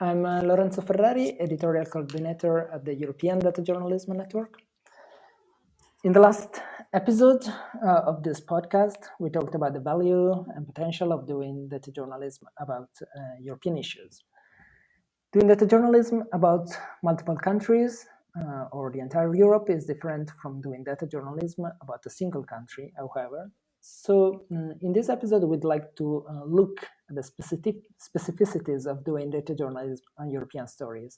I'm uh, Lorenzo Ferrari, editorial coordinator at the European Data Journalism Network. In the last episode uh, of this podcast, we talked about the value and potential of doing data journalism about uh, European issues. Doing data journalism about multiple countries uh, or the entire Europe is different from doing data journalism about a single country, however. So um, in this episode, we'd like to uh, look at the specific specificities of doing data journalism on European stories.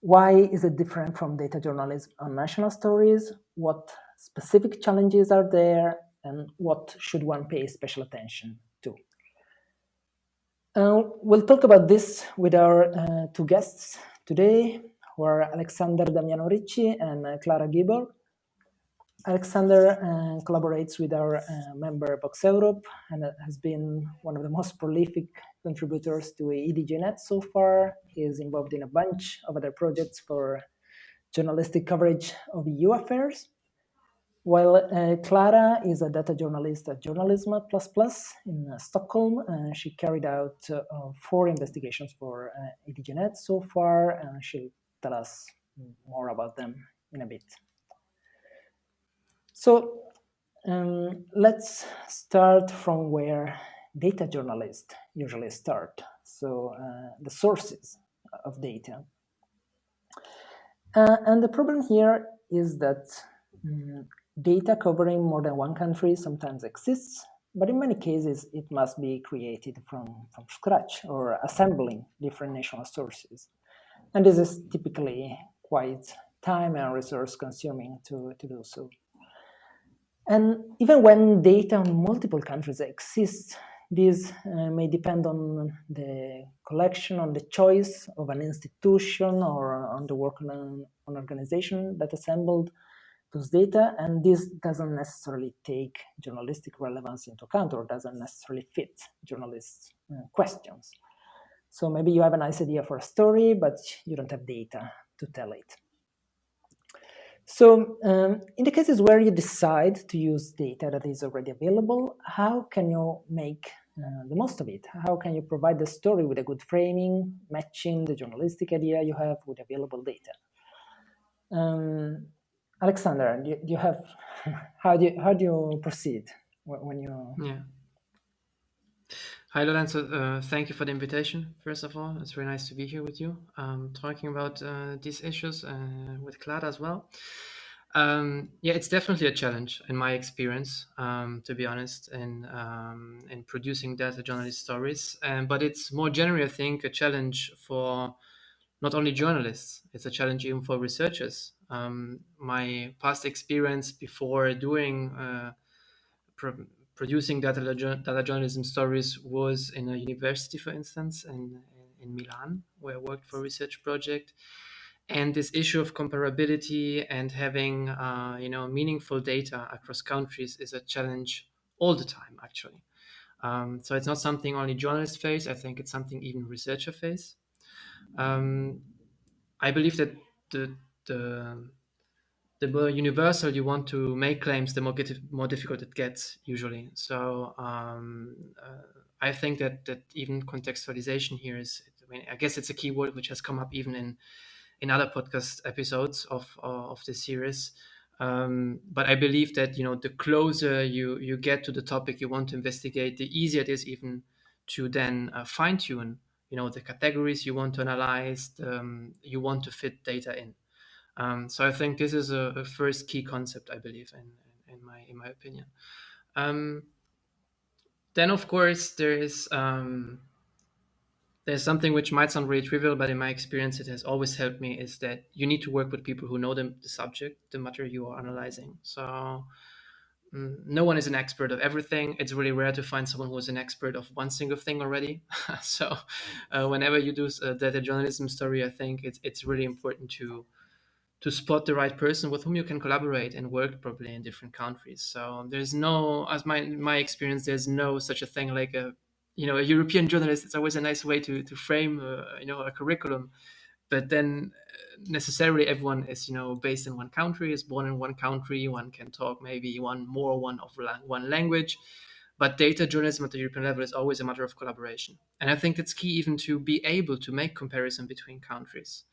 Why is it different from data journalism on national stories? What specific challenges are there? And what should one pay special attention to? Uh, we'll talk about this with our uh, two guests today, who are Alexander Damiano Ricci and uh, Clara Guibourg. Alexander uh, collaborates with our uh, member VoxEurop and has been one of the most prolific contributors to EDJNet so far. He is involved in a bunch of other projects for journalistic coverage of EU affairs. While uh, Clara is a data journalist at Journalism Plus Plus in uh, Stockholm, uh, she carried out four investigations for uh, EDJNet so far, and she'll tell us more about them in a bit. So um, let's start from where data journalists usually start. So uh, the sources of data. Uh, and the problem here is that um, data covering more than one country sometimes exists, but in many cases it must be created from, from scratch or assembling different national sources. And this is typically quite time and resource consuming to, to do so. And even when data on multiple countries exists, this uh, may depend on the collection, on the choice of an institution or on the work on an, organization that assembled those data. And this doesn't necessarily take journalistic relevance into account or doesn't necessarily fit journalists' uh, questions. So maybe you have a nice idea for a story, but you don't have data to tell it. So um, in the cases where you decide to use data that is already available, how can you make uh, the most of it? How can you provide the story with a good framing, matching the journalistic idea you have with available data? Um, Alexander, do you, do you, have how do you, how do you proceed when you? Yeah. Hi Lorenzo, uh, thank you for the invitation. First of all, it's very nice to be here with you, um, talking about uh, these issues uh, with Clara as well. Um, yeah, it's definitely a challenge in my experience, um, to be honest, in um, in producing data journalist stories. Um, but it's more generally, I think, a challenge for not only journalists; it's a challenge even for researchers. Um, my past experience before doing uh, producing data, data journalism stories was in a university, for instance, in, in Milan, where I worked for a research project. And this issue of comparability and having, uh, you know, meaningful data across countries is a challenge all the time, actually. Um, so it's not something only journalists face. I think it's something even researchers face. Um, I believe that the the the more universal you want to make claims, the more, get, more difficult it gets usually. So um, uh, I think that that even contextualization here is, I mean, I guess it's a keyword which has come up even in in other podcast episodes of of the series. Um, but I believe that you know the closer you you get to the topic you want to investigate, the easier it is even to then uh, fine tune you know the categories you want to analyze, um, you want to fit data in. Um, so I think this is a, a, first key concept, I believe, in, in my in my opinion. Um, then, of course, there is um, there's something which might sound really trivial, but in my experience, it has always helped me. Is that you need to work with people who know the, the subject, the matter you are analyzing. So mm, no one is an expert of everything. It's really rare to find someone who is an expert of one single thing already. so, uh, whenever you do a data journalism story, I think it's it's really important to to spot the right person with whom you can collaborate and work properly in different countries. So there's no, as my my experience, there's no such a thing like a, you know, a European journalist. It's always a nice way to to frame, uh, you know, a curriculum. but then uh, necessarily everyone is you know based in one country is born in one country one can talk maybe one more one of one language but data journalism at the european level is always a matter of collaboration and i think it's key even to be able to make comparison between countries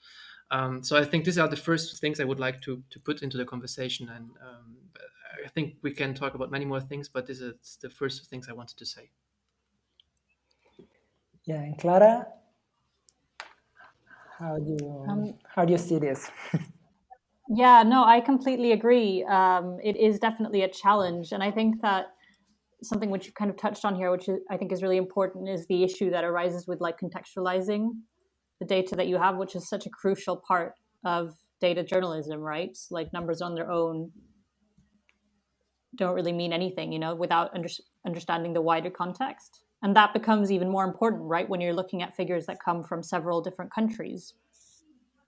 um, so i think these are the first things i would like to, to put into the conversation and um, i think we can talk about many more things but this is the first things i wanted to say yeah and clara how do you um, how do you see this? yeah, no, I completely agree. Um, it is definitely a challenge, and I think that something which you kind of touched on here, which I think is really important, is the issue that arises with like contextualizing the data that you have, which is such a crucial part of data journalism, right? Like numbers on their own don't really mean anything, you know, without under, understanding the wider context. And that becomes even more important right when you're looking at figures that come from several different countries.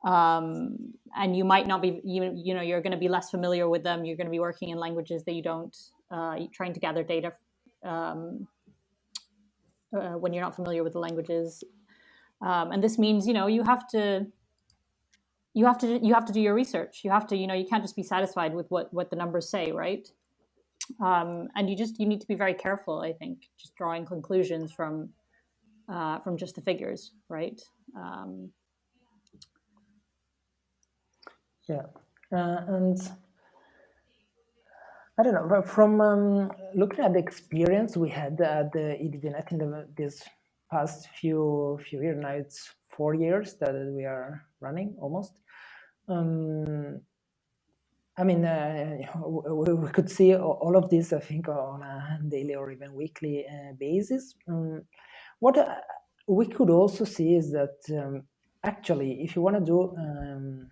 Um, and you might not be you, you know you're going to be less familiar with them. You're going to be working in languages that you don't uh, trying to gather data um, uh, when you're not familiar with the languages um, and this means you know you have to you have to you have to do your research. You have to you know you can't just be satisfied with what what the numbers say right? Um, and you just you need to be very careful i think just drawing conclusions from uh, from just the figures right? Um, yeah. Uh, and i don't know from um, looking at the experience we had at the EDJNet in the, this past few few years now it's four years that we are running almost um, I mean, uh, we, could see all of this, I think, on a daily or even weekly uh, basis. Um, what uh, we could also see is that um, actually, if you want to do, um,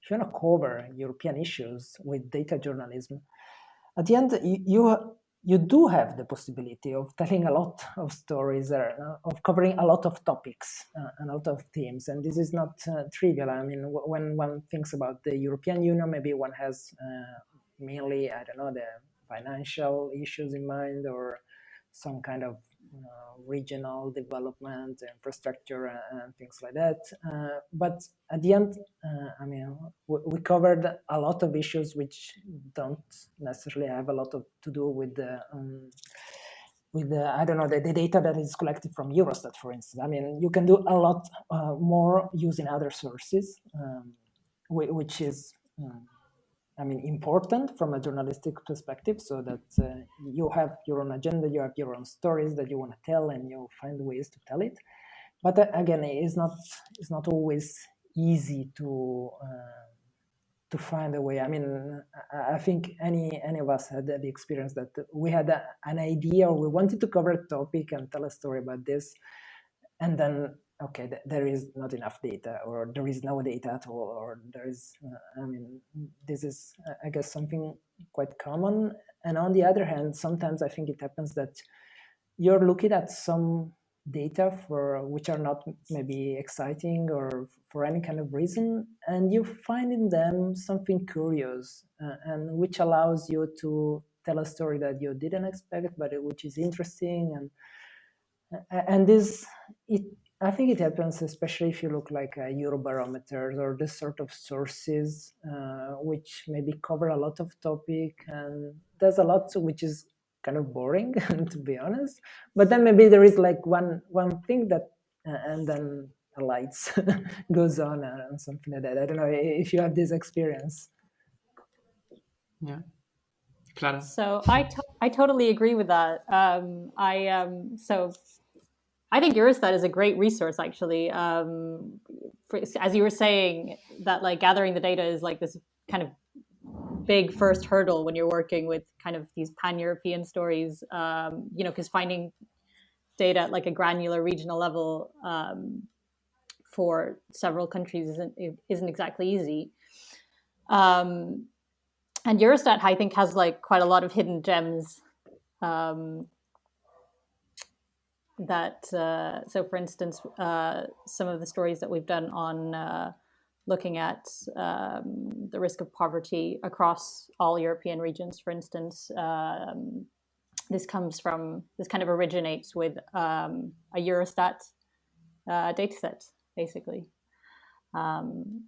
if you want to cover European issues with data journalism, at the end, you, you do have the possibility of telling a lot of stories, uh, of covering a lot of topics uh, and a lot of themes. And this is not uh, trivial. I mean, when one thinks about the European Union, maybe one has uh, mainly, I don't know, the financial issues in mind or some kind of regional development, infrastructure, and things like that. Uh, but at the end, uh, I mean, we, we, covered a lot of issues which don't necessarily have a lot of, to do with the um, with the, I don't know, the, the, data that is collected from Eurostat, for instance. I mean, you can do a lot uh, more using other sources, um, which is um, I mean, important from a journalistic perspective, so that uh, you have your own agenda, you have your own stories that you want to tell, and you find ways to tell it. But uh, again, it's not it's not always easy to uh, to find a way. I mean, I think any any of us had the experience that we had a, an idea, or we wanted to cover a topic and tell a story about this, and then okay, th there is not enough data, or there is no data at all, or there is, uh, I mean, this is, uh, I guess, something quite common. And on the other hand, sometimes I think it happens that you're looking at some data for which are not maybe exciting or for any kind of reason, and you find in them something curious uh, and which allows you to tell a story that you didn't expect, but which is interesting and and this it I think it happens especially if you look like uh, Eurobarometers or this sort of sources, uh, which maybe cover a lot of topic and there's a lot which is kind of boring, to be honest. But then maybe there is like one one thing that, uh, and then the lights goes on and something like that. I don't know if you have this experience. Yeah. Clara. So I, to I totally agree with that. Um, I um, so I think Eurostat is a great resource, actually. Um, for, as you were saying, that like gathering the data is like this kind of big first hurdle when you're working with kind of these pan-European stories. Um, you know, because finding data at like a granular regional level um, for several countries isn't isn't exactly easy. Um, and Eurostat, I think, has like quite a lot of hidden gems um, that uh, so for instance uh, some of the stories that we've done on uh, looking at um, the risk of poverty across all European regions for instance um, this comes from this kind of originates with um, a Eurostat uh, data set basically. Um,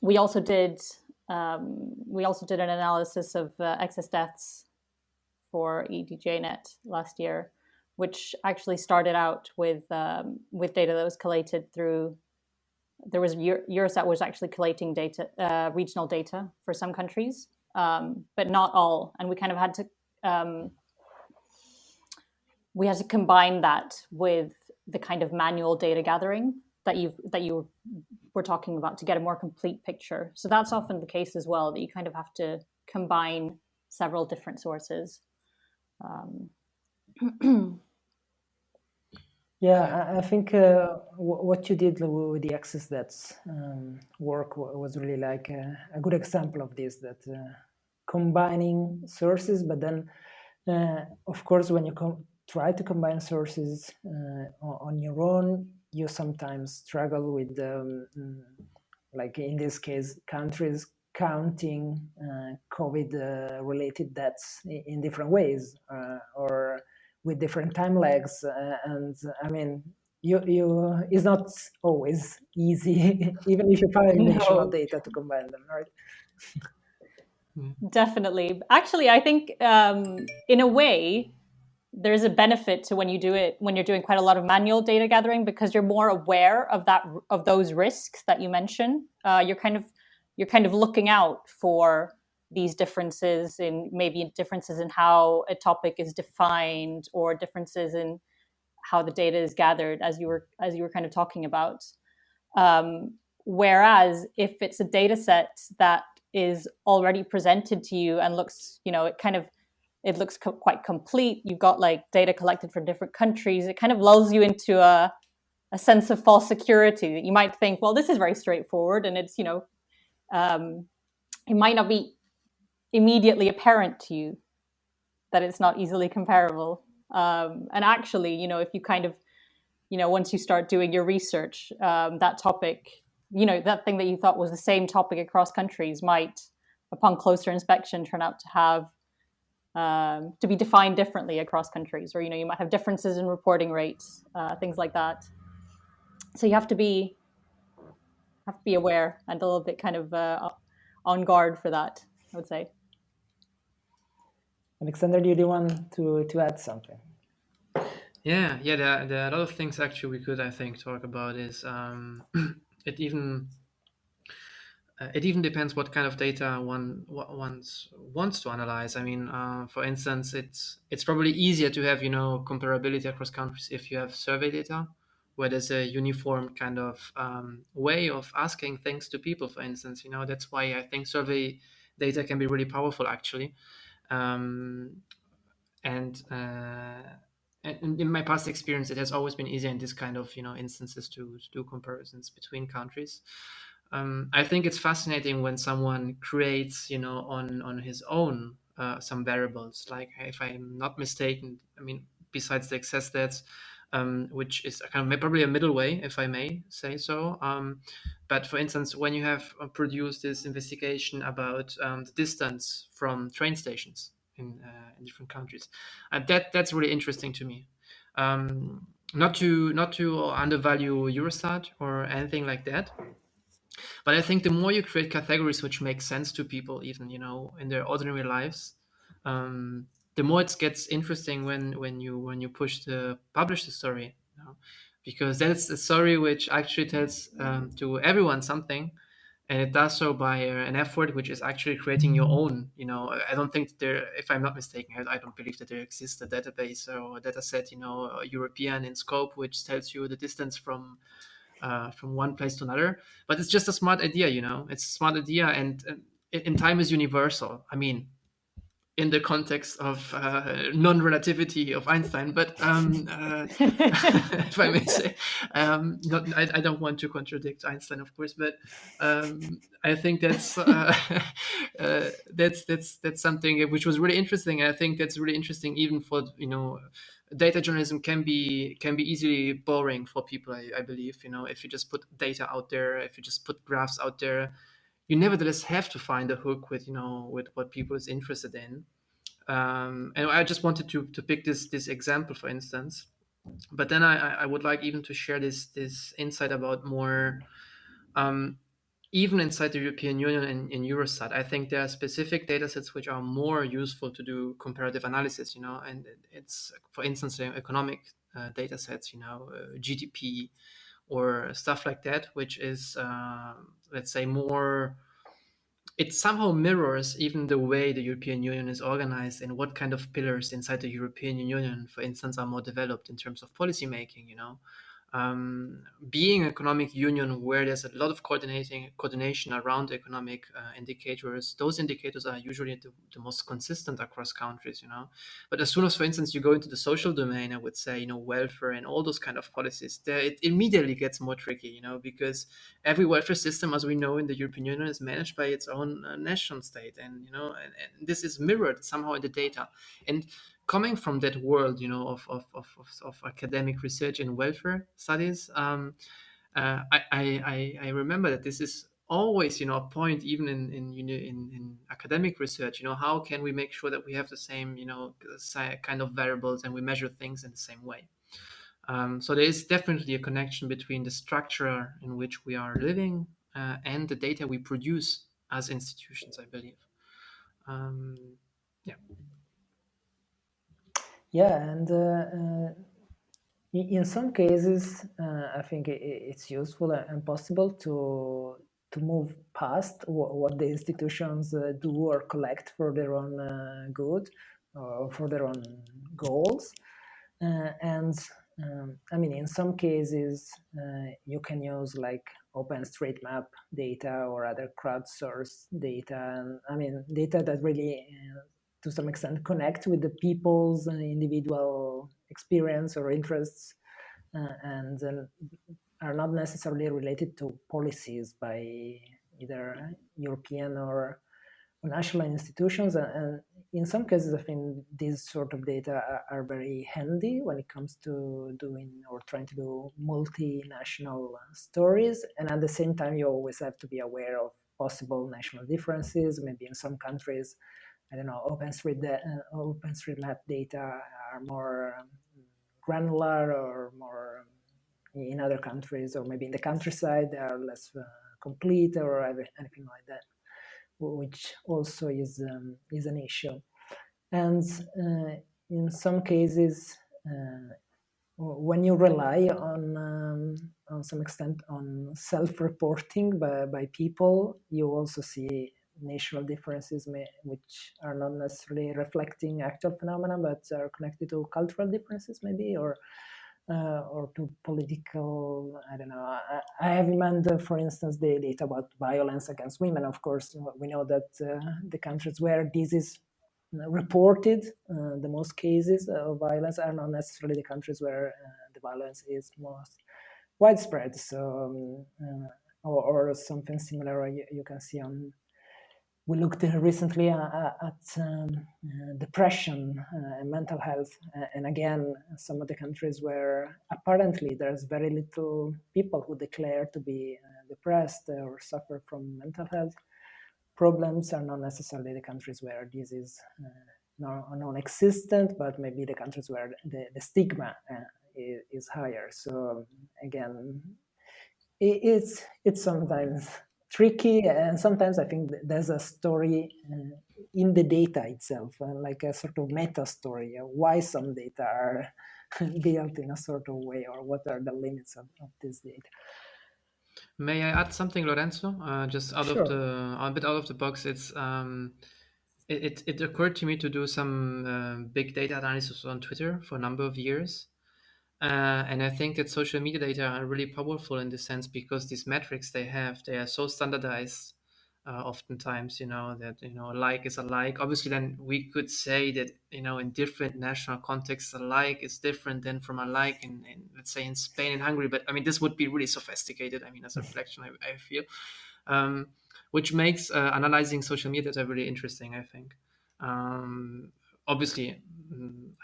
we also did um, we also did an analysis of uh, excess deaths for EDJNet last year, which actually started out with um, with data that was collated through. There was Eurostat was actually collating data, uh, regional data for some countries, um, but not all, and we kind of had to um, we had to combine that with the kind of manual data gathering that you that you were talking about to get a more complete picture. So that's often the case as well that you kind of have to combine several different sources. Um, yeah, I, think uh, what you did with the excess deaths um, work was really like a, a, good example of this. That uh, combining sources, but then, uh, of course, when you try to combine sources uh, on your own, you sometimes struggle with, um, like in this case, countries counting uh, COVID-related uh, deaths in different ways uh, or with different time lags. Uh, and I mean, you, you it's not always easy, even if you find no. data to combine them, right? Definitely. Actually, I think um, in a way, there's a benefit to when you do it when you're doing quite a lot of manual data gathering because you're more aware of that of those risks that you mention. Uh, you're kind of you're kind of looking out for these differences in maybe differences in how a topic is defined or differences in how the data is gathered as you were as you were kind of talking about. Um, whereas if it's a data set that is already presented to you and looks, you know, it kind of it looks co- quite complete. You've got like data collected from different countries. It kind of lulls you into a, a sense of false security that you might think, well, this is very straightforward, and it's you know, um, it might not be immediately apparent to you that it's not easily comparable. Um, and actually, you know, if you kind of, you know, once you start doing your research, um, that topic, you know, that thing that you thought was the same topic across countries might, upon closer inspection, turn out to have um, to be defined differently across countries, or you know you might have differences in reporting rates, uh, things like that. So you have to be have to be aware and a little bit kind of uh, on guard for that. I would say. Alexander, do you want to to add something? Yeah, yeah. There, there are a lot of things actually we could, I think, talk about. Is um, it even uh, it even depends what kind of data one wants wants to analyze. I mean, uh, for instance, it's it's probably easier to have you know comparability across countries if you have survey data, where there's a uniform kind of um, way of asking things to people. For instance, you know that's why I think survey data can be really powerful actually. Um, and uh, and in my past experience, it has always been easier in this kind of you know instances to, to do comparisons between countries um, I think it's fascinating when someone creates, you know, on on his own uh, some variables. Like if I'm not mistaken, I mean, besides the excess deaths, um, which is kind of probably a middle way, if I may say so. Um, but for instance, when you have uh, produced this investigation about um, the distance from train stations in, uh, in different countries, uh, that that's really interesting to me. Um, not to not to undervalue Eurostat or anything like that but I think the more you create categories which make sense to people, even you know in their ordinary lives, um, the more it gets interesting when when you when you push to publish the story, you know? because that's a story which actually tells um, to everyone something, and it does so by uh, an effort which is actually creating your own. You know, I don't think there, if I'm not mistaken, I, don't believe that there exists a database or a data set, you know, European in scope, which tells you the distance from uh, from one place to another. But it's just a smart idea, you know. It's a smart idea, and, and in time is universal. I mean, in the context of uh, non-relativity of Einstein, but um, uh, if I may say, um, not, I, I, don't want to contradict Einstein, of course, but um, I think that's uh, uh that's that's that's something which was really interesting. I think that's really interesting, even for you know data journalism can be can be easily boring for people I, I, believe you know if you just put data out there if you just put graphs out there you nevertheless have to find a hook with you know with what people is interested in. Um, and i just wanted to to pick this this example for instance. But then i i would like even to share this this insight about more um, even inside the European Union and in Eurostat, I think there are specific data sets which are more useful to do comparative analysis, you know, and it's, for instance, economic uh, data sets, you know, uh, GDP or stuff like that, which is, uh, let's say, more, it somehow mirrors even the way the European Union is organized and what kind of pillars inside the European Union, for instance, are more developed in terms of policy making, you know um, being an economic union where there's a lot of coordinating coordination around economic uh, indicators those indicators are usually the, the, most consistent across countries you know? But as soon as for instance you go into the social domain i would say you know welfare and all those kind of policies there it immediately gets more tricky you know because every welfare system as we know in the european union is managed by its own uh, national state and you know and, and this is mirrored somehow in the data. And coming from that world, you know, of of, of, of, academic research and welfare studies, um, uh, I, I I remember that this is always, you know, a point even in in, in in academic research. You know, how can we make sure that we have the same, you know, kind of variables and we measure things in the same way. Um, so there is definitely a connection between the structure in which we are living uh, and the data we produce as institutions. I believe. Um, yeah. Yeah, and uh, uh, in some cases, uh, I think it's useful and possible to to move past what the institutions do or collect for their own good or for their own goals. and um, I mean, in some cases, uh, you can use like OpenStreetMap data or other crowdsourced data. And I mean, data that really uh, to some extent connect with the people's individual experience or interests uh, and uh, are not necessarily related to policies by either European or national institutions. And in some cases, I think these sort of data are very handy when it comes to doing or trying to do multinational stories. And at the same time, you always have to be aware of possible national differences. Maybe in some countries, I don't know, OpenStreet, uh, OpenStreetMap data are more um, granular or more um, in other countries, or maybe in the countryside they are less uh, complete or anything like that, which also is um, is an issue. And uh, in some cases, uh, when you rely on um, on some extent on self-reporting by, by people, you also see national differences may, which are not necessarily reflecting actual phenomena but are connected to cultural differences maybe or uh, or to political i don't know I, I, have in mind uh, for instance the data about violence against women. Of course we know that uh, the countries where this is reported uh, the most cases of violence are not necessarily the countries where uh, the violence is most widespread. So um, uh, or, or, something similar you, you can see on we looked recently at um, uh, depression uh, and mental health, and again, some of the countries where apparently there's very little people who declare to be uh, depressed or suffer from mental health problems are not necessarily the countries where this is non-existent, but maybe the countries where the, the stigma is, is, higher. So again, it, it's it's sometimes tricky and sometimes i think there's a story uh, in the data itself uh, like a sort of meta story why some data are built in a sort of way or what are the limits of, of this data. May i add something lorenzo? Uh, just out sure. of the a bit out of the box it's um, it, it, it occurred to me to do some uh, big data analysis on twitter for a number of years uh, and I think that social media data are really powerful in this sense because these metrics they have, they are so standardized. Uh, oftentimes, you know that you know a like is a like. Obviously, then we could say that you know in different national contexts, a like is different than from a like in, in let's say in Spain and Hungary. But I mean, this would be really sophisticated. I mean, as a reflection, I, I feel, um, which makes uh, analyzing social media data really interesting. I think. Um, obviously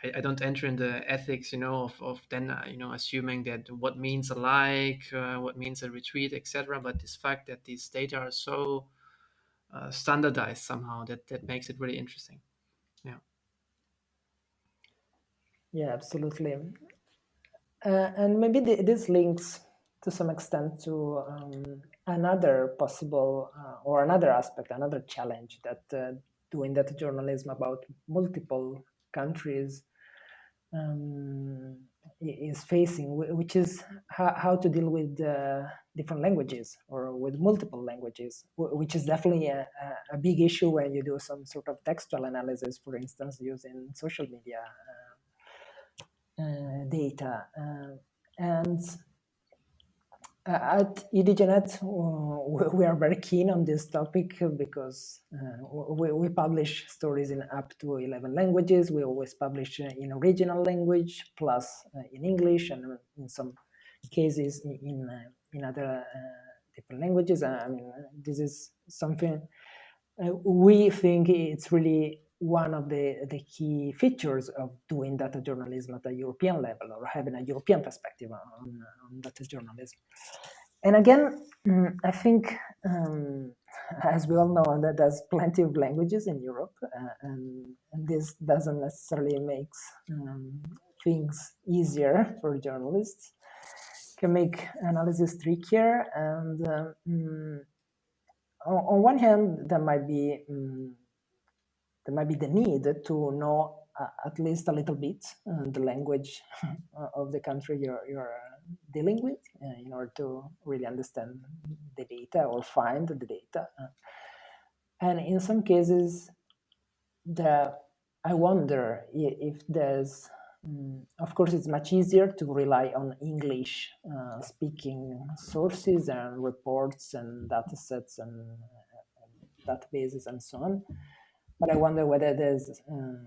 I, I, don't enter in the ethics you know of, of then uh, you know assuming that what means a like uh, what means a retweet etc but this fact that these data are so uh, standardized somehow that that makes it really interesting. Yeah. Yeah absolutely. Uh, and maybe the, this links to some extent to um, another possible uh, or another aspect, another challenge that uh, doing that journalism about multiple countries um, is facing, which is how, how to deal with uh, different languages or with multiple languages, which is definitely a, a, big issue when you do some sort of textual analysis, for instance, using social media uh, uh, data. Uh, and at EDJNet, uh, we are very keen on this topic because uh, we, we, publish stories in up to 11 languages. We always publish in original language, plus in English, and in some cases in, in other different languages. I mean, this is something we think it's really one of the, the key features of doing data journalism at a European level or having a European perspective on, on data journalism. And again, mm, I think, um, as we all know, that there's plenty of languages in Europe, uh, and, and, this doesn't necessarily make um, things easier for journalists. Can make analysis trickier, and mm, on, on, one hand, there might be um, there might be the need to know uh, at least a little bit uh, the language of the country you're, you're dealing with uh, in order to really understand the data or find the data. Uh. and in some cases, the, I wonder if there's, um, of course, it's much easier to rely on English uh, speaking sources and reports and data sets and, and databases and so on but I wonder whether there's uh,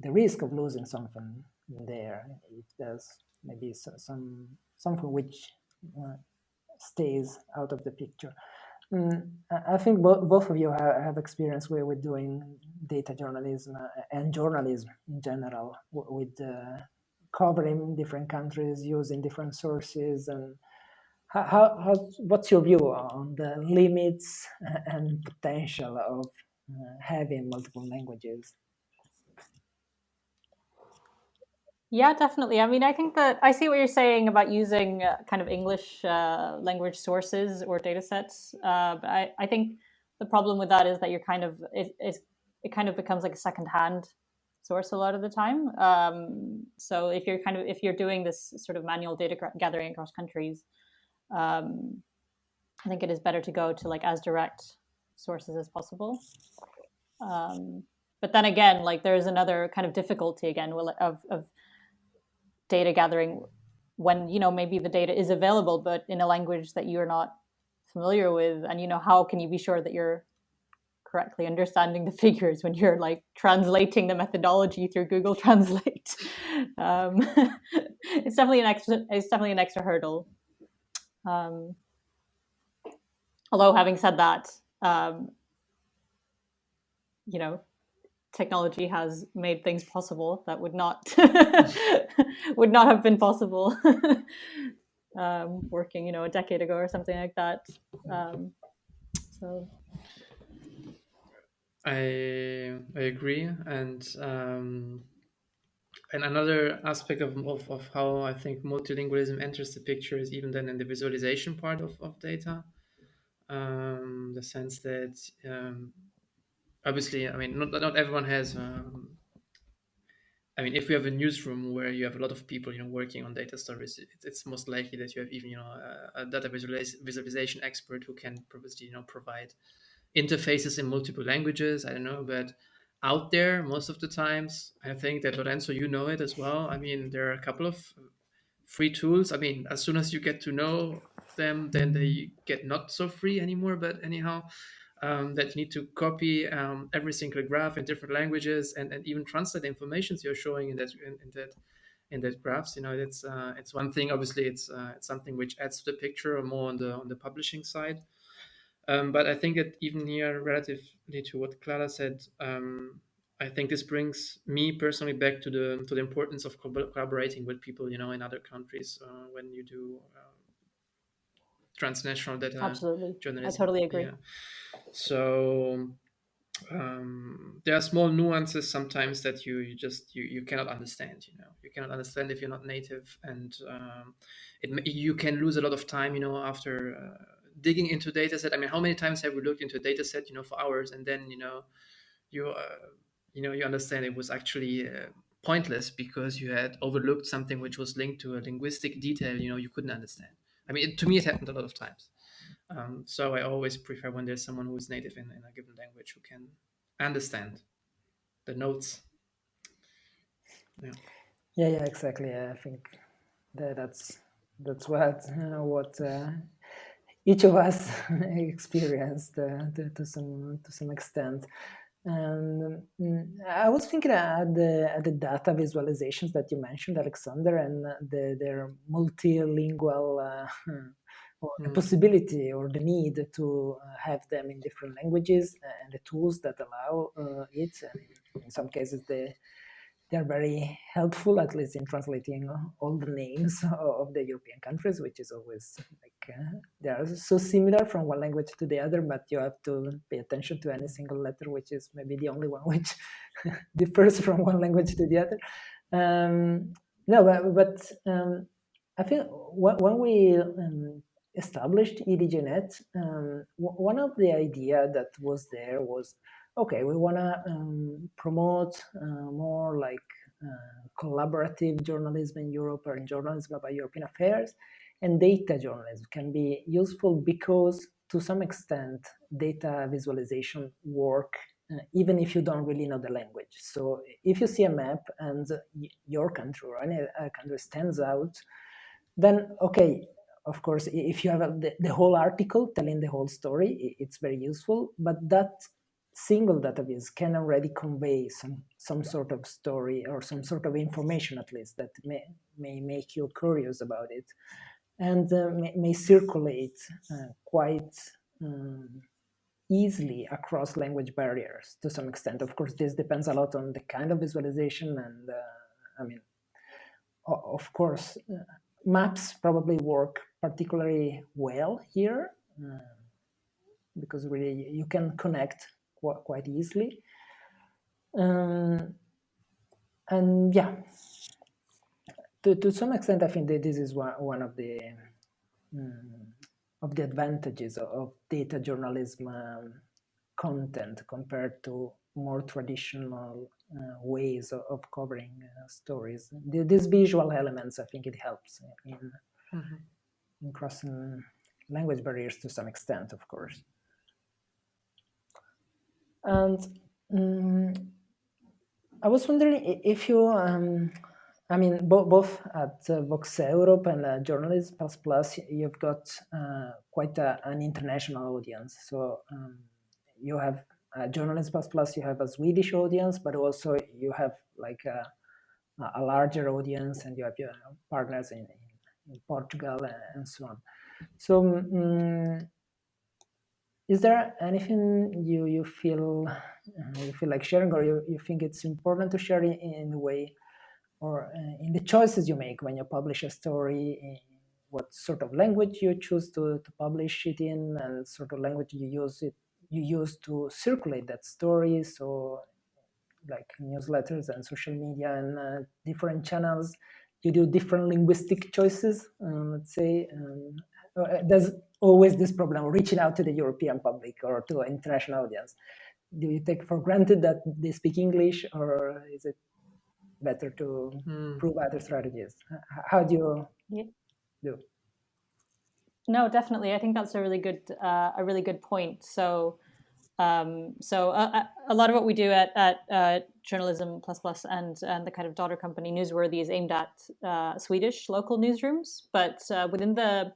the risk of losing something there if there's maybe some something which uh, stays out of the picture. Mm, I think bo both of you have, have experience with, doing data journalism uh, and journalism in general, with uh, covering different countries, using different sources, and how, how, what's your view on the limits and potential of uh, having multiple languages. Yeah, definitely. I mean, I think that I see what you're saying about using uh, kind of English uh, language sources or data sets. Uh, but I, I think the problem with that is that you're kind of, it, it, kind of becomes like a secondhand source a lot of the time. Um, so if you're kind of, if you're doing this sort of manual data gathering across countries, um, I think it is better to go to like as direct sources as possible. Um, but then again, like there's another kind of difficulty again of, of data gathering when you know maybe the data is available, but in a language that you're not familiar with, and you know how can you be sure that you're correctly understanding the figures when you're like translating the methodology through Google Translate. Um, it's definitely an extra. It's definitely an extra hurdle. Um, although having said that, um, you know, technology has made things possible that would not would not have been possible um, working, you know, a decade ago or something like that. Um, so. I I agree, and um, and another aspect of, of, of how I think multilingualism enters the picture is even then in the visualization part of, of data um, the sense that um, obviously, I mean, not not everyone has. Um, I mean, if you have a newsroom where you have a lot of people, you know, working on data stories, it, it's most likely that you have even, you know, a, a data visualiz- visualization expert who can probably, you know, provide interfaces in multiple languages. I don't know, but out there, most of the times, I think that Lorenzo, you know it as well. I mean, there are a couple of free tools. I mean, as soon as you get to know them, then they get not so free anymore. But anyhow, um, that you need to copy um, every single graph in different languages and, and even translate the information you're showing in that in, in that in that graphs. You know, it's uh, it's one thing. Obviously, it's uh, it's something which adds to the picture, or more on the on the publishing side. Um, but I think that even here, relatively to what Clara said, um, I think this brings me personally back to the to the importance of collaborating with people, you know, in other countries uh, when you do uh, transnational data absolutely journalism. i totally agree yeah. so um, there are small nuances sometimes that you, you just you, you cannot understand you know you cannot understand if you're not native and um, it you can lose a lot of time you know after uh, digging into data set. I mean, how many times have we looked into a data set, you know, for hours, and then you know, you uh, you know, you understand it was actually uh, pointless because you had overlooked something which was linked to a linguistic detail, you know, you couldn't understand. I mean, it, to me, it happened a lot of times. Um, so I always prefer when there's someone who is native in, in a given language who can understand the notes. Yeah. Yeah, yeah, exactly. I think that that's that's what uh, what uh, each of us experienced uh, to, to, some to some extent. And um, I was thinking at the at the data visualizations that you mentioned, Alexander, and the, their multilingual uh, or the hmm. possibility or the need to uh, have them in different languages and the tools that allow uh, it. And in some cases, the they're very helpful, at least in translating all the names of the European countries, which is always like uh, they are so similar from one language to the other, but you have to pay attention to any single letter, which is maybe the only one which differs from one language to the other. Um, no, but, but um, I think when we um, established EDJNet, um, one of the idea that was there was okay, we want to um, promote uh, more like uh, collaborative journalism in Europe or journalism about European affairs. And data journalism can be useful because, to some extent, data visualization work uh, even if you don't really know the language. So if you see a map and your country or any country stands out, then okay, of course, if you have the, the whole article telling the whole story, it's very useful. But that single database can already convey some some sort of story or some sort of information at least that may may make you curious about it. And uh, may, may, circulate uh, quite um, easily across language barriers to some extent. Of course this depends a lot on the kind of visualization and uh, i mean of course uh, maps probably work particularly well here uh, because really you can connect quite, quite easily. Um, and yeah, to, to some extent, I think that this is one, one of the um, of the advantages of data journalism um, content compared to more traditional uh, ways of, of covering uh, stories. The, these visual elements, I think it helps in, mm -hmm. in crossing language barriers to some extent, of course. And um, I was wondering if you, um, I mean, bo both at uh, VoxEurop and uh, Journalism Plus Plus, you've got uh, quite a, an international audience. So um, you have uh, Plus Plus, you have a Swedish audience, but also you have like a, a larger audience and you have your partners in, in Portugal and, and so on. So um, is there anything you you feel uh, you feel like sharing or you, you think it's important to share in, in the way or uh, in the choices you make when you publish a story what sort of language you choose to, to publish it in and sort of language you use it you use to circulate that story? So like newsletters and social media and uh, different channels you do different linguistic choices um, let's say um, there's always this problem of reaching out to the European public or to an international audience. Do you take for granted that they speak English or is it better to hmm. prove other strategies? How do you yeah. do? No, definitely. I think that's a really good uh, a really good point. So, um, so uh, uh a lot of what we do at, at uh, Journalism Plus Plus and and the kind of daughter company Newsworthy is aimed at uh, Swedish local newsrooms, but uh, within the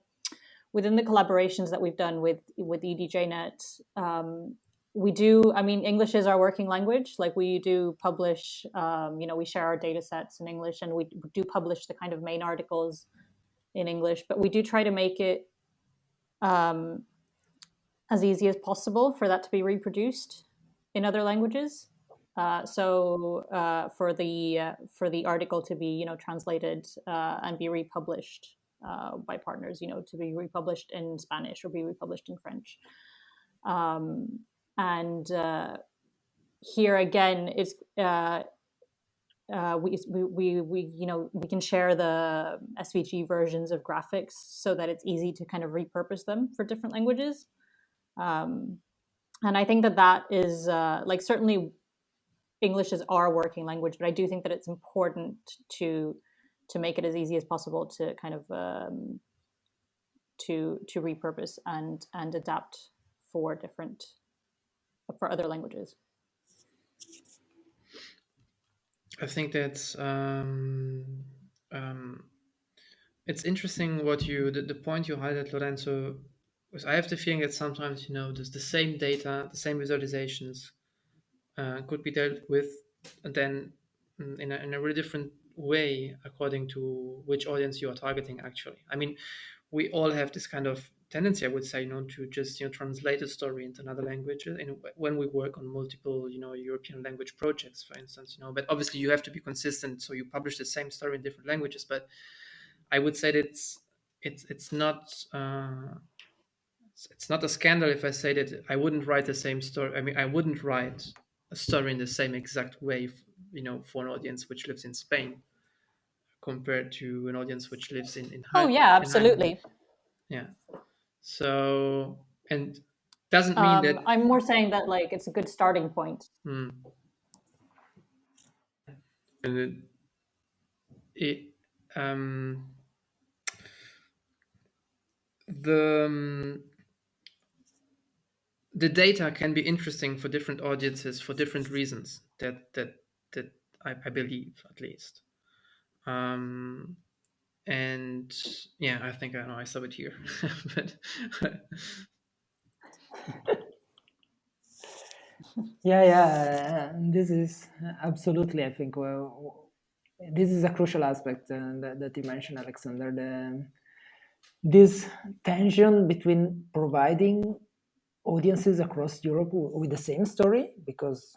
within the collaborations that we've done with with EDJNet, um, we do. I mean, English is our working language. Like we do publish. Um, you know, we share our data sets in English, and we do publish the kind of main articles in English. But we do try to make it um, as easy as possible for that to be reproduced in other languages. Uh, so uh, for the uh, for the article to be you know translated uh, and be republished uh, by partners, you know, to be republished in Spanish or be republished in French. Um, and uh, here again, it's uh, uh, we, we, we, you know, we can share the SVG versions of graphics so that it's easy to kind of repurpose them for different languages. Um, and I think that that is uh, like certainly English is our working language, but I do think that it's important to to make it as easy as possible to kind of um, to to repurpose and and adapt for different for other languages. I think that's um, um, it's interesting what you the, the point you highlighted, Lorenzo. Because I have the feeling that sometimes you know there's the same data, the same visualizations uh, could be dealt with, and then mm, in a, in a really different way according to which audience you are targeting. Actually, I mean, we all have this kind of tendency, I would say, you know, to just you know translate a story into another language. And when we work on multiple, you know, European language projects, for instance, you know, but obviously you have to be consistent, so you publish the same story in different languages. But I would say that it's it's it's not. Uh, it's not a scandal if I say that I wouldn't write the same story. I mean, I wouldn't write a story in the same exact way, you know, for an audience which lives in Spain compared to an audience which lives in in. Oh yeah, absolutely. Yeah. So and doesn't mean um, that I'm more saying that like it's a good starting point. Hmm. And it, it um, the um, the data can be interesting for different audiences for different reasons. That that that I, I believe at least. Um, and yeah, I think I know I saw it here, but yeah, yeah, this is absolutely. I think well, this is a crucial aspect uh, that, that you mentioned, Alexander. The this tension between providing audiences across Europe with the same story, because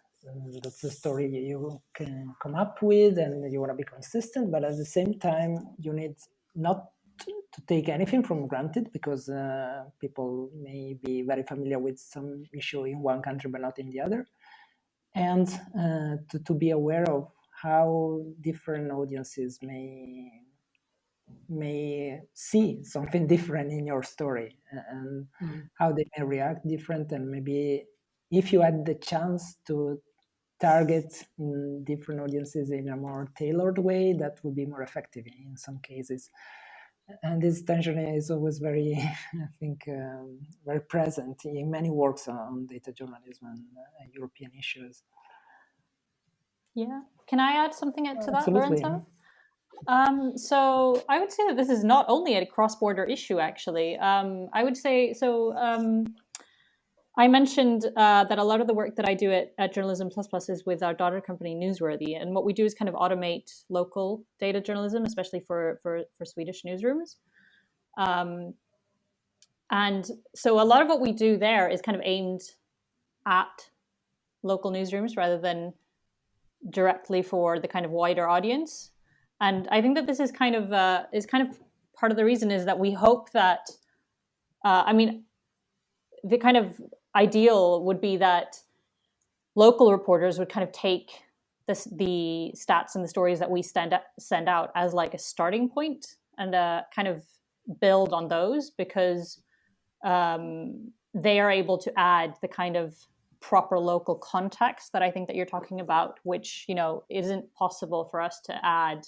that's the story you can come up with and you want to be consistent but at the same time you need not to take anything from granted because uh, people may be very familiar with some issue in one country but not in the other and uh, to, to be aware of how different audiences may may see something different in your story and mm. how they may react different and maybe if you had the chance to target mm, different audiences in a more tailored way that would be more effective in some cases and this tension is always very i think um, very present in many works on data journalism and uh, european issues yeah can i add something to that Absolutely. lorenzo um, so I would say that this is not only a cross-border issue. Actually, um, I would say so. Um, I mentioned uh, that a lot of the work that I do at, at Journalism Plus Plus is with our daughter company Newsworthy, and what we do is kind of automate local data journalism, especially for for, for Swedish newsrooms. Um, and so a lot of what we do there is kind of aimed at local newsrooms rather than directly for the kind of wider audience. And I think that this is kind of uh, is kind of part of the reason is that we hope that uh, I mean the kind of ideal would be that local reporters would kind of take the stats and the stories that we send send out as like a starting point and uh, kind of build on those because um, they are able to add the kind of proper local context that I think that you're talking about, which you know isn't possible for us to add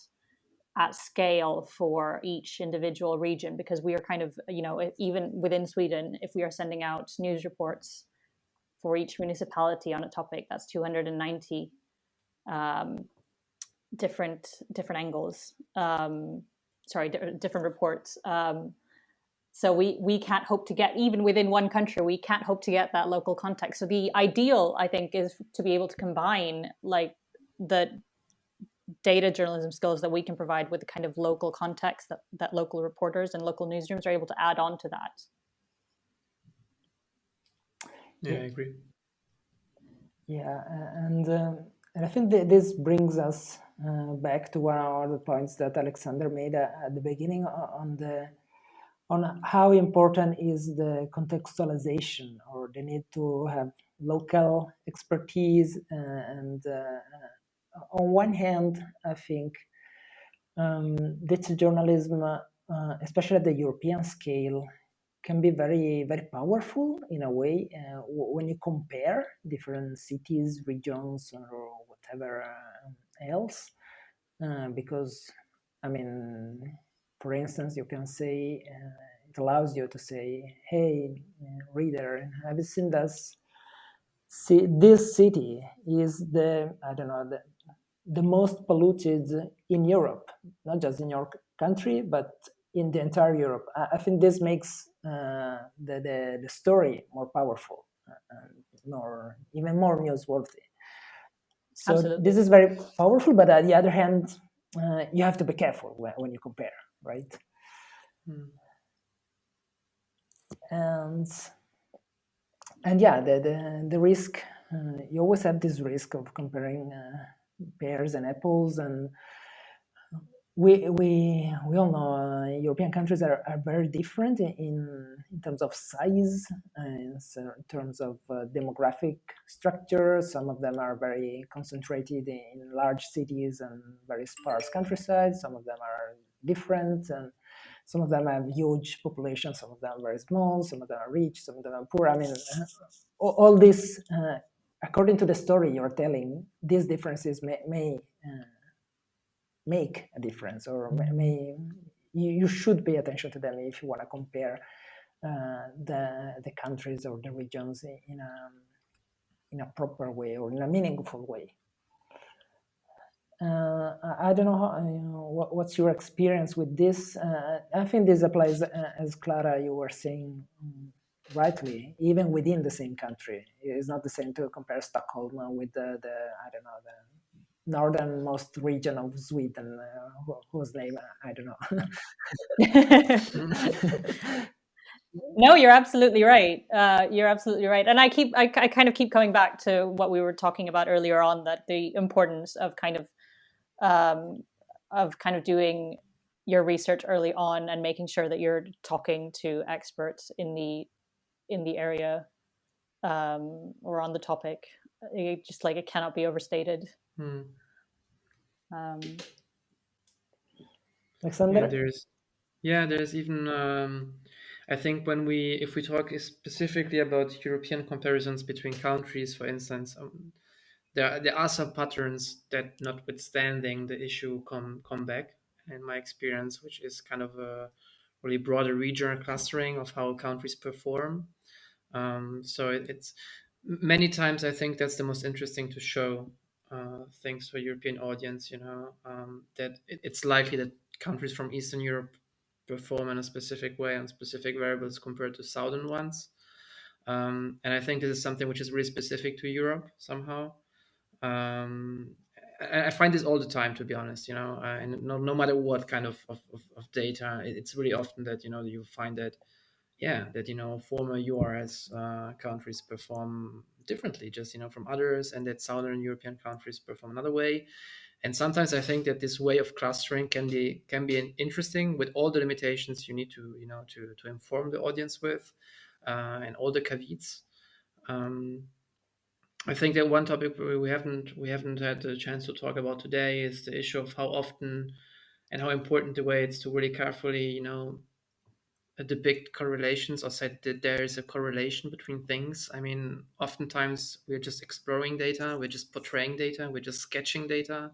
at scale for each individual region because we are kind of you know even within sweden if we are sending out news reports for each municipality on a topic that's 290 um, different different angles um, sorry different reports um, so we we can't hope to get even within one country we can't hope to get that local context. So the ideal i think is to be able to combine like the data journalism skills that we can provide with the kind of local context that, that local reporters and local newsrooms are able to add on to that. Yeah, I agree. Yeah, and um, and I think that this brings us uh, back to one of the points that Alexander made at, at the beginning on the on how important is the contextualization or the need to have local expertise uh, and uh, on one hand, I think um, data journalism, uh, especially at the European scale, can be very very powerful in a way uh, when you compare different cities, regions, or whatever uh, else, uh, because I mean, for instance, you can say uh, it allows you to say, "Hey, reader, have you seen this?" See, this city is the I don't know the the most polluted in Europe, not just in your country, but in the entire Europe. I, think this makes uh, the, the, the story more powerful, uh, more even more newsworthy. So Absolutely. this is very powerful, but on the other hand, uh, you have to be careful when, when you compare, right? Hmm. And and yeah, the the, the risk uh, you always have this risk of comparing uh, pears and apples and we we we all know uh, European countries are, are very different in in terms of size and in terms of uh, demographic structure. Some of them are very concentrated in large cities and very sparse countryside. Some of them are different, and some of them have huge populations. Some of them are very small. Some of them are rich. Some of them are poor. I mean, all, all this, uh, according to the story you're telling, these differences may. may uh, make a difference or mm-hmm. may, you, you should pay attention to them if you want to compare uh, the the countries or the regions in a in a proper way or in a meaningful way. Uh, I don't know, how, you know what, what's your experience with this. Uh, I think this applies, uh, as Clara, you were saying um, rightly, even within the same country. It's not the same to compare Stockholm with the, the I don't know, the northernmost region of Sweden, uh, whose name I don't know. no, you're absolutely right. Uh, you're absolutely right, and I keep I, I kind of keep coming back to what we were talking about earlier on that the importance of kind of um, of kind of doing your research early on and making sure that you're talking to experts in the in the area um, or on the topic. It just like it cannot be overstated. Hmm. Um, Alexander? Yeah, there's, yeah, there's even, um, I think when we, if we talk specifically about European comparisons between countries, for instance, um, there, there are some patterns that, notwithstanding the issue, come come back. In my experience, which is kind of a really broader regional clustering of how countries perform. Um, so it, it's many times I think that's the most interesting to show uh, things for European audience. You know um, that it, it's likely that countries from Eastern Europe perform in a specific way on specific variables compared to southern ones. Um, and I think this is something which is really specific to Europe somehow. Um, I find this all the time, to be honest. You know, uh, and no, no matter what kind of, of, of data, it's really often that you know you find that yeah that you know former URS uh, countries perform differently just you know from others and that southern european countries perform another way. And sometimes i think that this way of clustering can be can be interesting with all the limitations you need to you know to to inform the audience with uh, and all the caveats. Um, I think that one topic we haven't we haven't had the chance to talk about today is the issue of how often and how important the way it's to really carefully you know depict correlations or say that there is a correlation between things. I mean, oftentimes we're just exploring data, we're just portraying data, we're just sketching data.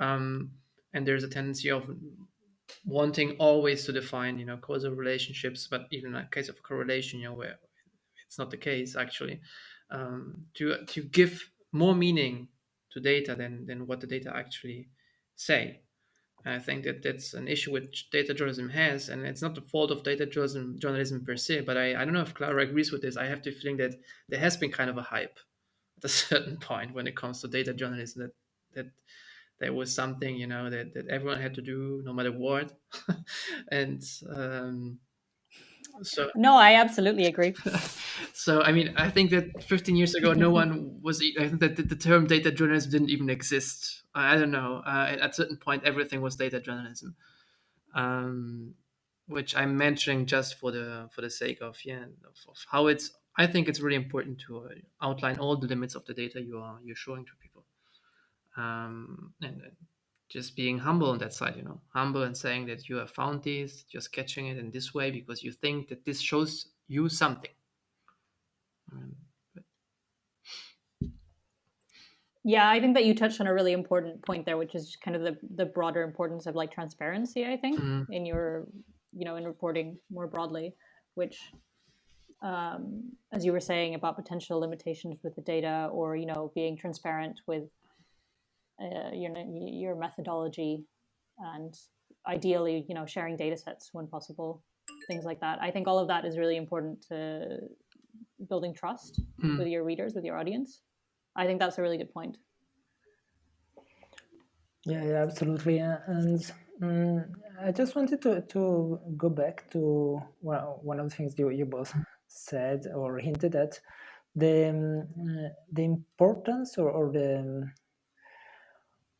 Um, and there's a tendency of wanting always to define, you know, causal relationships, but even in a case of correlation, you know, where it's not the case actually, um, to to give more meaning to data than than what the data actually say. I think that that's an issue which data journalism has, and it's not the fault of data journalism, journalism per se. But I, I don't know if Clara agrees with this. I have the feeling that there has been kind of a hype at a certain point when it comes to data journalism that that there was something you know that, that everyone had to do no matter what, and um, so no, I absolutely agree. so I mean, I think that 15 years ago, no one was. I think that the term data journalism didn't even exist. I don't know. Uh, at a certain point, everything was data journalism, um, which I'm mentioning just for the for the sake of yeah of, of how it's. I think it's really important to uh, outline all the limits of the data you are you're showing to people. um, and just being humble on that side, you know, humble and saying that you have found this, just catching it in this way because you think that this shows you something. Um, yeah, I think that you touched on a really important point there, which is kind of the the broader importance of like transparency. I think mm-hmm. in your, you know, in reporting more broadly, which, um, as you were saying about potential limitations with the data, or you know, being transparent with uh, your your methodology, and ideally, you know, sharing data sets when possible, things like that. I think all of that is really important to building trust mm. with your readers, with your audience. I think that's a really good point. Yeah, yeah absolutely. And um, I just wanted to, to go back to well, one of the things you, you both said or hinted at the um, the importance or, or the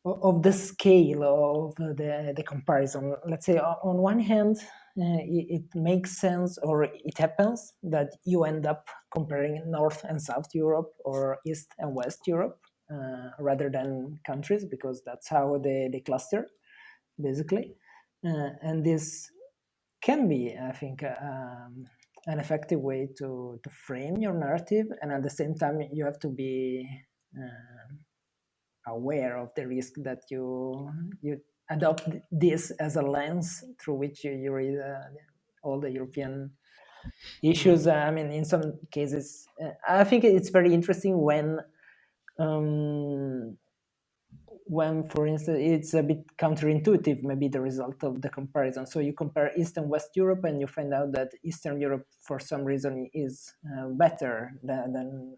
of the scale of the, the comparison. Let's say on one hand, uh, it, it, makes sense or it happens that you end up comparing North and South Europe or East and West Europe uh, rather than countries because that's how they, they cluster basically. Uh, and this can be, I think, um, an effective way to, to frame your narrative and at the same time you have to be uh, aware of the risk that you you adopt this as a lens through which you, you read uh, all the European issues. I mean, in some cases, uh, I think it's very interesting when um, when, for instance, it's a bit counterintuitive, maybe the result of the comparison. So you compare East and West Europe, and you find out that Eastern Europe, for some reason, is uh, better than, than,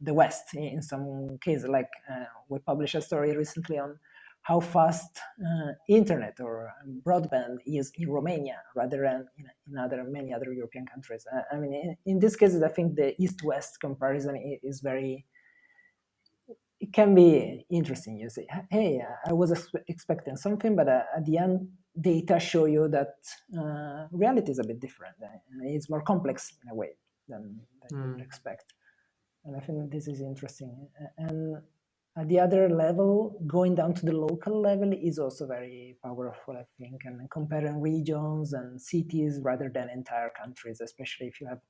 the West in some cases. Like uh, we published a story recently on how fast uh, internet or broadband is in Romania rather than in, in other many other European countries. Uh, I mean, in, in this case, I think the East-West comparison is very it can be interesting. You say, hey, I was expecting something, but uh, at the end, data show you that uh, reality is a bit different. It's more complex in a way than, than mm. you would hmm. expect. And I think this is interesting. And at the other level, going down to the local level is also very powerful, I think, and comparing regions and cities rather than entire countries, especially if you have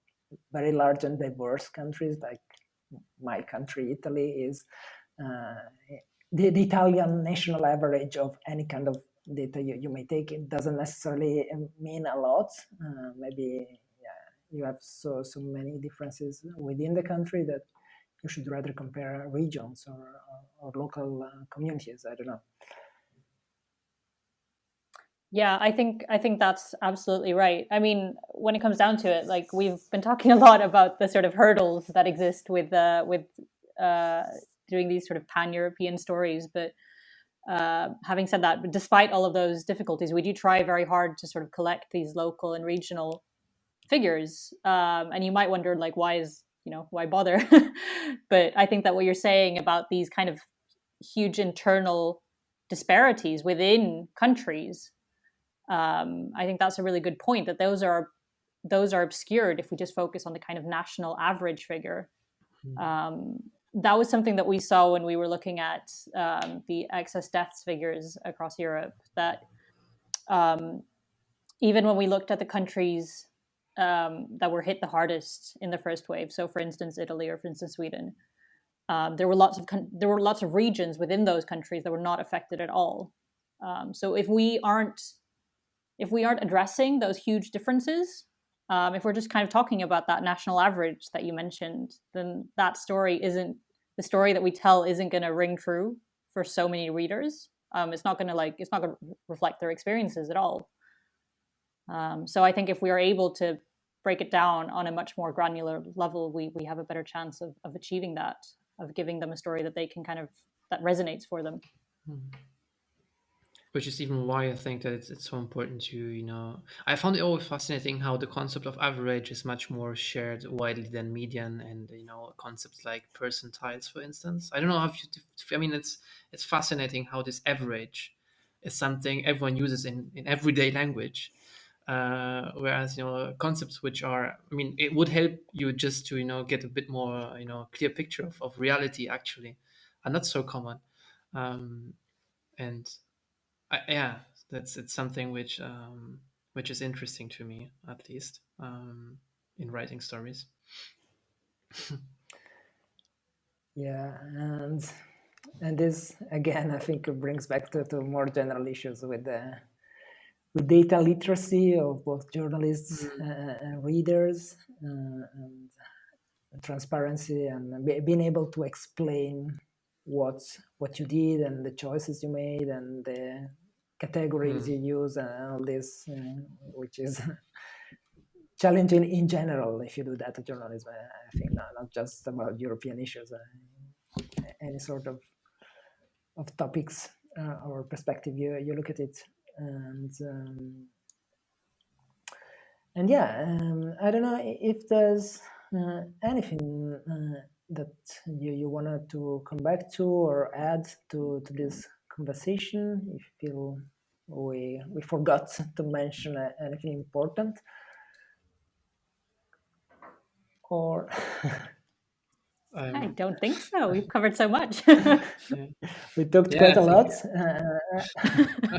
very large and diverse countries like my country, Italy, is the, the, Italian national average of any kind of data you, you may take. It doesn't necessarily um, mean a lot. Uh, maybe yeah, you have so so many differences within the country that you should rather compare regions or, or, or local uh, communities. I don't know. Yeah, I think I think that's absolutely right. I mean, when it comes down to it, like we've been talking a lot about the sort of hurdles that exist with uh, with uh, doing these sort of pan-European stories. But uh, having said that, despite all of those difficulties, we do try very hard to sort of collect these local and regional figures. Um, and you might wonder, like, why is you know why bother? but I think that what you're saying about these kind of huge internal disparities within countries, um, I think that's a really good point. That those are those are obscured if we just focus on the kind of national average figure. Hmm. Um, that was something that we saw when we were looking at um, the excess deaths figures across Europe. That um, even when we looked at the countries um, that were hit the hardest in the first wave, so for instance Italy or for instance Sweden, um, there were lots of there were lots of regions within those countries that were not affected at all. Um, so if we aren't if we aren't addressing those huge differences, um, if we're just kind of talking about that national average that you mentioned, then that story isn't the story that we tell isn't going to ring true for so many readers. Um, it's not going to like it's not going to reflect their experiences at all. Um, so I think if we are able to break it down on a much more granular level, we we have a better chance of of achieving that, of giving them a story that they can kind of that resonates for them. Mm-hmm which is even why I think that it's, it's so important to, you know, I found it always fascinating how the concept of average is much more shared widely than median and, you know, concepts like percentiles, for instance. I don't know how you, I mean, it's, it's fascinating how this average is something everyone uses in, in everyday language. Uh, whereas, you know, concepts which are, I mean, it would help you just to, you know, get a bit more, you know, clear picture of, of reality actually are not so common. um, and I, yeah, that's it's something which um, which is interesting to me at least um, in writing stories. yeah, and and this again, I think it brings back to, to more general issues with the with data literacy of both journalists mm. uh, and readers, uh, and transparency, and being able to explain what what you did and the choices you made and the categories mm. you use and all this, uh, which is challenging in general if you do data journalism. I think not, not just about European issues, uh, any sort of of topics uh, or perspective you, you look at it and um, and yeah um, I don't know if there's uh, anything uh, that you, you wanted to come back to or add to, to this conversation if you feel we we forgot to mention anything important or Um, I don't think so. We've covered so much. we talked yeah, quite a lot. Uh,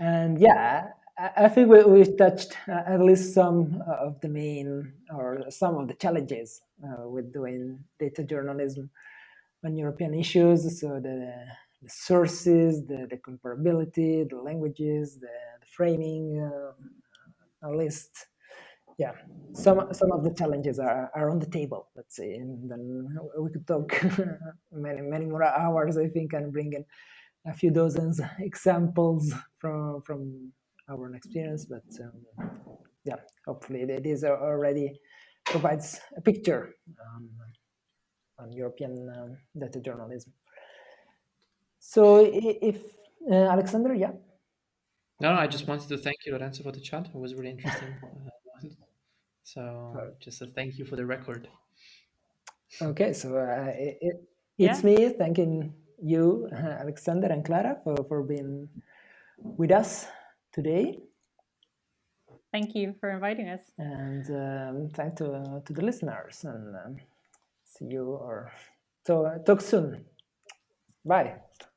and yeah, I, think we, we've touched uh, at least some of the main or some of the challenges uh, with doing data journalism on European issues. So the, the sources, the, the, comparability, the languages, the, the framing, uh, at least yeah, some some of the challenges are, are on the table, let's say, and then we could talk many many more hours, I think, and bring in a few dozens examples from from our own experience. But um, yeah, hopefully this already provides a picture um, on European um, data journalism. So if uh, Alexander, yeah. No, I just wanted to thank you, Lorenzo, for the chat. It was really interesting. So just a thank you for the record. Okay, so uh, it, it, it's yeah. me thanking you, uh, Alexander and Clara, for, for being with us today. Thank you for inviting us. And um, thank to, uh, to the listeners and um, see you or to, talk soon. Bye.